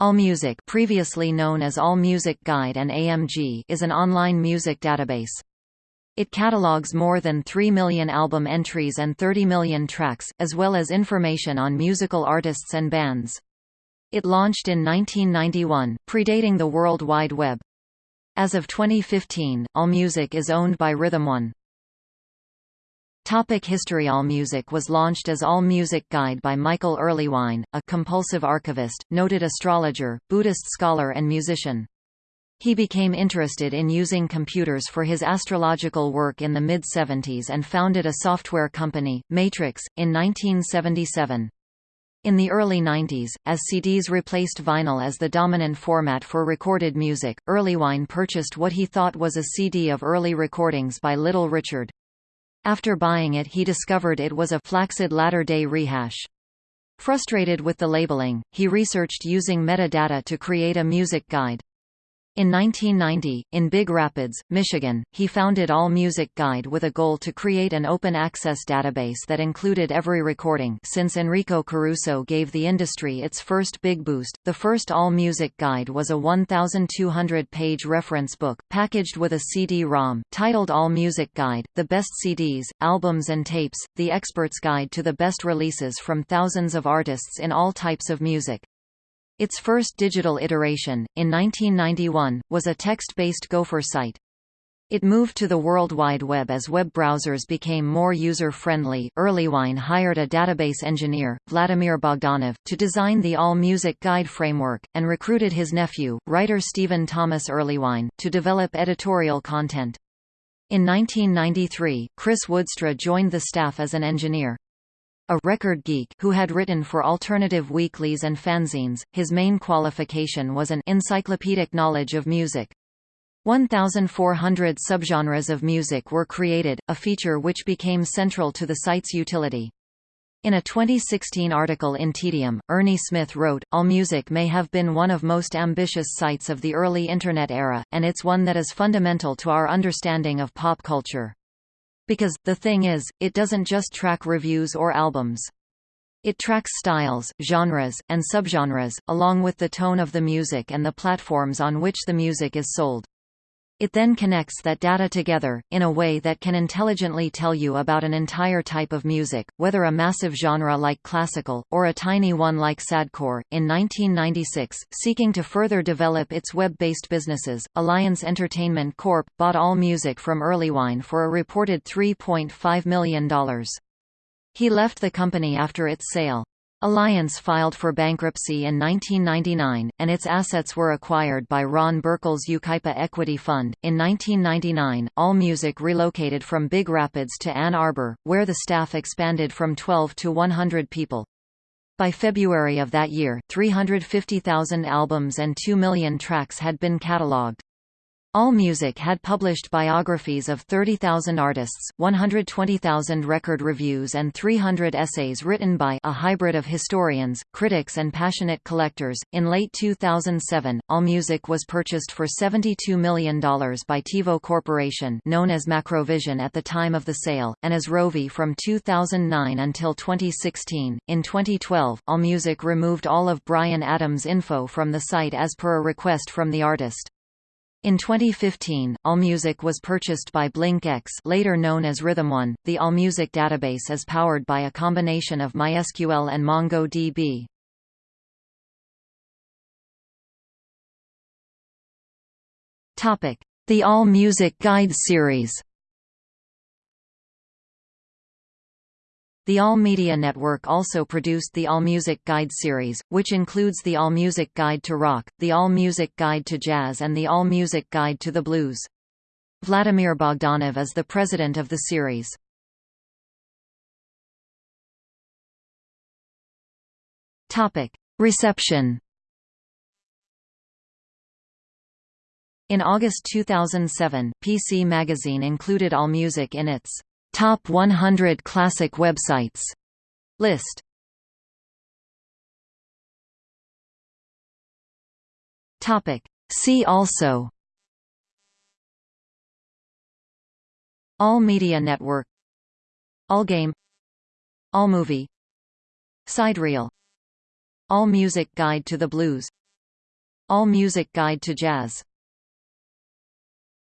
AllMusic previously known as AllMusic Guide and AMG is an online music database. It catalogs more than 3 million album entries and 30 million tracks, as well as information on musical artists and bands. It launched in 1991, predating the World Wide Web. As of 2015, AllMusic is owned by Rhythm One. Topic History AllMusic was launched as AllMusic Guide by Michael Erlewine, a compulsive archivist, noted astrologer, Buddhist scholar and musician. He became interested in using computers for his astrological work in the mid-70s and founded a software company, Matrix, in 1977. In the early 90s, as CDs replaced vinyl as the dominant format for recorded music, Erlewine purchased what he thought was a CD of early recordings by Little Richard. After buying it he discovered it was a flaccid latter-day rehash. Frustrated with the labeling, he researched using metadata to create a music guide. In 1990, in Big Rapids, Michigan, he founded All Music Guide with a goal to create an open-access database that included every recording since Enrico Caruso gave the industry its first big boost. The first All Music Guide was a 1,200-page reference book, packaged with a CD-ROM, titled All Music Guide, The Best CDs, Albums and Tapes, The Expert's Guide to the Best Releases from Thousands of Artists in All Types of Music. Its first digital iteration, in 1991, was a text-based Gopher site. It moved to the World Wide Web as web browsers became more user-friendly. Erlewine hired a database engineer, Vladimir Bogdanov, to design the All Music Guide framework, and recruited his nephew, writer Stephen Thomas Erlewine, to develop editorial content. In 1993, Chris Woodstra joined the staff as an engineer. A record geek who had written for alternative weeklies and fanzines, his main qualification was an encyclopedic knowledge of music. 1,400 subgenres of music were created, a feature which became central to the site's utility. In a 2016 article in Tedium, Ernie Smith wrote, AllMusic may have been one of most ambitious sites of the early Internet era, and it's one that is fundamental to our understanding of pop culture. Because, the thing is, it doesn't just track reviews or albums. It tracks styles, genres, and subgenres, along with the tone of the music and the platforms on which the music is sold. It then connects that data together, in a way that can intelligently tell you about an entire type of music, whether a massive genre like classical, or a tiny one like sadcore. In 1996, seeking to further develop its web-based businesses, Alliance Entertainment Corp. bought All Music from Erlewine for a reported $3.5 million. He left the company after its sale. Alliance filed for bankruptcy in 1999, and its assets were acquired by Ron Burkle's Yucaipa Equity Fund. In 1999, AllMusic relocated from Big Rapids to Ann Arbor, where the staff expanded from 12 to 100 people. By February of that year, 350,000 albums and 2 million tracks had been catalogued. AllMusic had published biographies of 30,000 artists, 120,000 record reviews and 300 essays written by a hybrid of historians, critics and passionate collectors. In late 2007, AllMusic was purchased for $72 million by TiVo Corporation known as Macrovision at the time of the sale, and as Rovi from 2009 until 2016. In 2012, AllMusic removed all of Bryan Adams' info from the site as per a request from the artist. In 2015, AllMusic was purchased by BlinkX later known as RhythmOne. The AllMusic database is powered by a combination of MySQL and MongoDB. The AllMusic Guide series The All Media Network also produced the AllMusic Guide series, which includes the AllMusic Guide to Rock, the AllMusic Guide to Jazz and the AllMusic Guide to the Blues. Vladimir Bogdanov is the president of the series. Reception In August 2007, PC Magazine included AllMusic in its Top 100 Classic Websites. List. Topic. See also. All Media Network. Allgame. Allmovie. Sidereel All Music Guide to the Blues. All Music Guide to Jazz